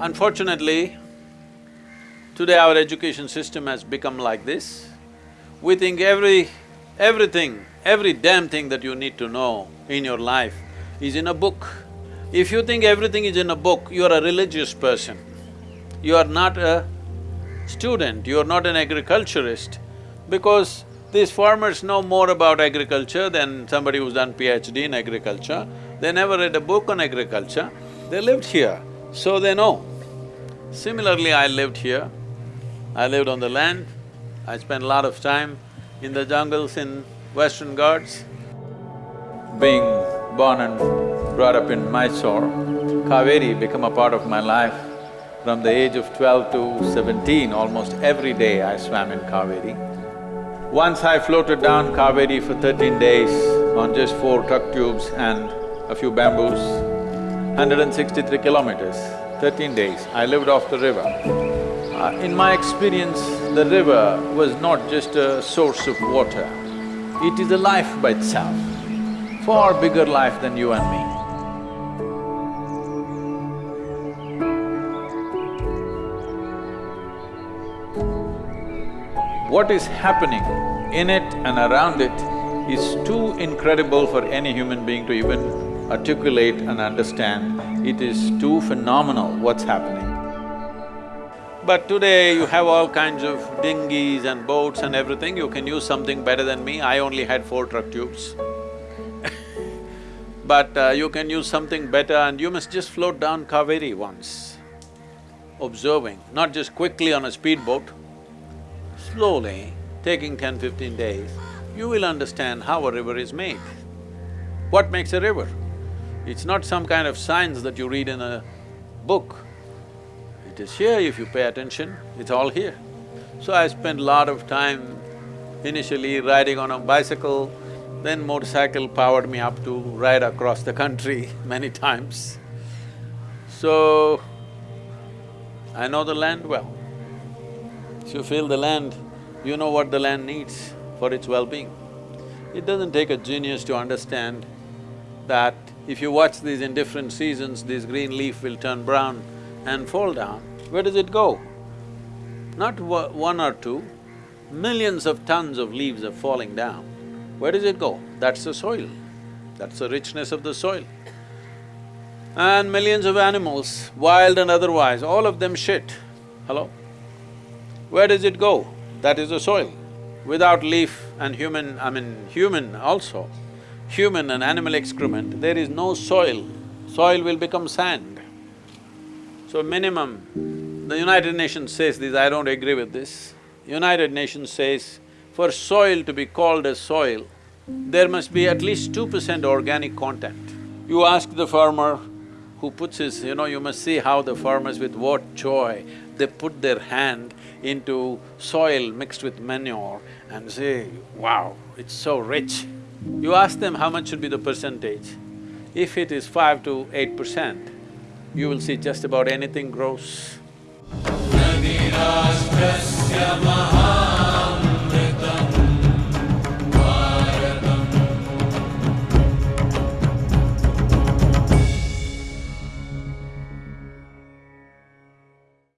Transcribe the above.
Unfortunately, today our education system has become like this. We think every… everything, every damn thing that you need to know in your life is in a book. If you think everything is in a book, you are a religious person. You are not a student, you are not an agriculturist, because these farmers know more about agriculture than somebody who's done PhD in agriculture. They never read a book on agriculture, they lived here, so they know. Similarly, I lived here, I lived on the land, I spent a lot of time in the jungles in Western Ghats. Being born and brought up in Mysore, Kaveri became a part of my life. From the age of twelve to seventeen, almost every day I swam in Kaveri. Once I floated down Kaveri for thirteen days on just four truck tubes and a few bamboos, 163 kilometers, thirteen days, I lived off the river. Uh, in my experience, the river was not just a source of water, it is a life by itself, far bigger life than you and me. What is happening in it and around it is too incredible for any human being to even articulate and understand. It is too phenomenal what's happening. But today you have all kinds of dinghies and boats and everything, you can use something better than me, I only had four truck tubes. but uh, you can use something better and you must just float down Kaveri once, observing, not just quickly on a speedboat, slowly, taking 10, 15 days, you will understand how a river is made. What makes a river? It's not some kind of science that you read in a book. It is here if you pay attention, it's all here. So I spent a lot of time initially riding on a bicycle, then motorcycle powered me up to ride across the country many times. So, I know the land well. If you feel the land, you know what the land needs for its well-being. It doesn't take a genius to understand that if you watch these in different seasons, this green leaf will turn brown and fall down. Where does it go? Not one or two, millions of tons of leaves are falling down. Where does it go? That's the soil, that's the richness of the soil. And millions of animals, wild and otherwise, all of them shit. Hello? Where does it go? That is the soil. Without leaf and human, I mean human also, human and animal excrement, there is no soil. Soil will become sand. So minimum, the United Nations says this, I don't agree with this. United Nations says, for soil to be called as soil, there must be at least two percent organic content. You ask the farmer who puts his… you know, you must see how the farmers with what joy they put their hand into soil mixed with manure and say, wow, it's so rich. You ask them how much should be the percentage. If it is five to eight percent, you will see just about anything grows.